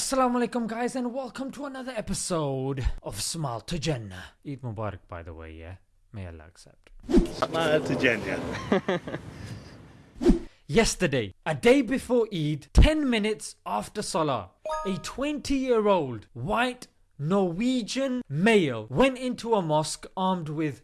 Assalamu alaikum guys and welcome to another episode of Smile to Jannah. Eid Mubarak by the way, yeah? May Allah accept. Smile to Jannah. Yesterday, a day before Eid, 10 minutes after Salah, a 20 year old white Norwegian male went into a mosque armed with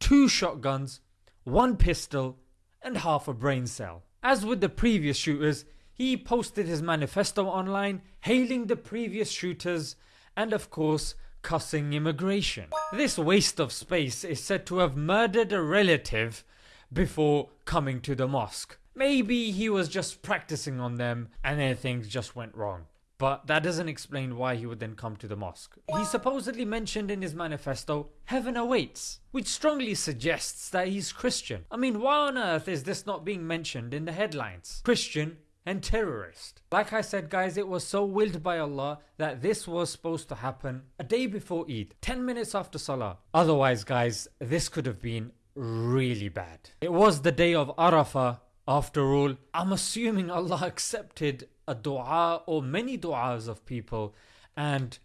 two shotguns, one pistol, and half a brain cell. As with the previous shooters, he posted his manifesto online, hailing the previous shooters, and of course, cussing immigration. This waste of space is said to have murdered a relative before coming to the mosque. Maybe he was just practicing on them and then things just went wrong. But that doesn't explain why he would then come to the mosque. He supposedly mentioned in his manifesto, Heaven awaits, which strongly suggests that he's Christian. I mean, why on earth is this not being mentioned in the headlines? Christian and terrorist. Like I said guys, it was so willed by Allah that this was supposed to happen a day before Eid, 10 minutes after Salah. Otherwise guys, this could have been really bad. It was the day of Arafah after all. I'm assuming Allah accepted a dua or many du'as of people and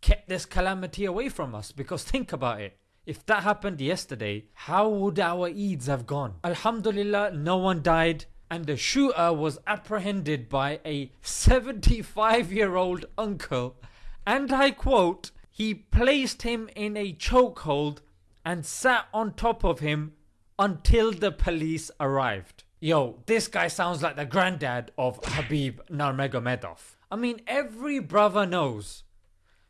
kept this calamity away from us because think about it. If that happened yesterday, how would our Eids have gone? Alhamdulillah, no one died and the shooter was apprehended by a 75 year old uncle and I quote, he placed him in a chokehold and sat on top of him until the police arrived. Yo, this guy sounds like the granddad of Khabib Nurmagomedov. I mean every brother knows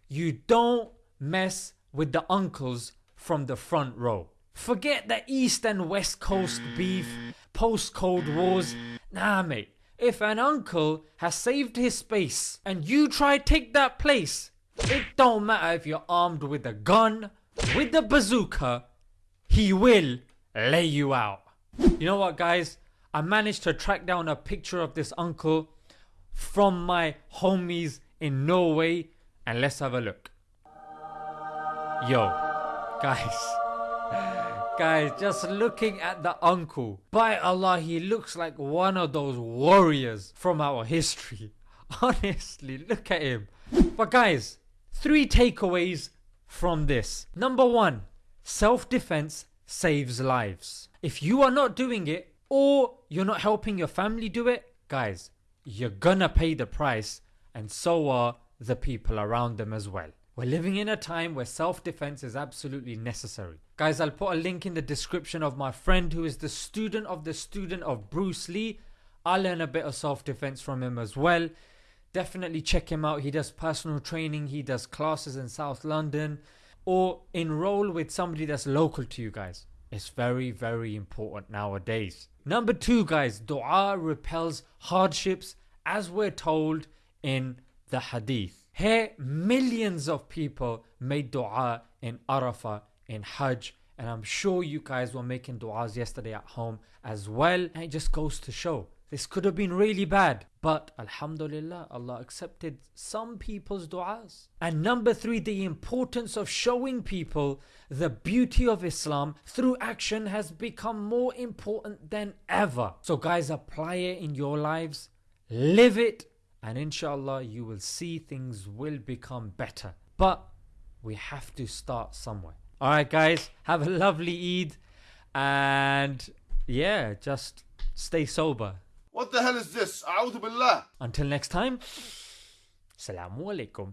you don't mess with the uncles from the front row. Forget the east and west coast beef, post cold wars. Nah mate, if an uncle has saved his space and you try take that place, it don't matter if you're armed with a gun, with a bazooka, he will lay you out. You know what guys, I managed to track down a picture of this uncle from my homies in Norway and let's have a look. Yo, guys. Guys, just looking at the uncle. By Allah, he looks like one of those warriors from our history. Honestly, look at him. But guys, three takeaways from this. Number one, self-defense saves lives. If you are not doing it, or you're not helping your family do it, guys, you're gonna pay the price and so are the people around them as well. We're living in a time where self-defense is absolutely necessary. Guys, I'll put a link in the description of my friend who is the student of the student of Bruce Lee. I learn a bit of self-defense from him as well. Definitely check him out. He does personal training. He does classes in South London. Or enroll with somebody that's local to you guys. It's very very important nowadays. Number two guys, dua repels hardships as we're told in the hadith. Here, millions of people made dua in Arafah, in Hajj, and I'm sure you guys were making duas yesterday at home as well. And it just goes to show this could have been really bad, but Alhamdulillah, Allah accepted some people's du'as. And number three, the importance of showing people the beauty of Islam through action has become more important than ever. So, guys, apply it in your lives, live it, and inshallah you will see things will become better but we have to start somewhere alright guys have a lovely Eid and yeah just stay sober What the hell is this? A'udhu billah. until next time Assalamu alaikum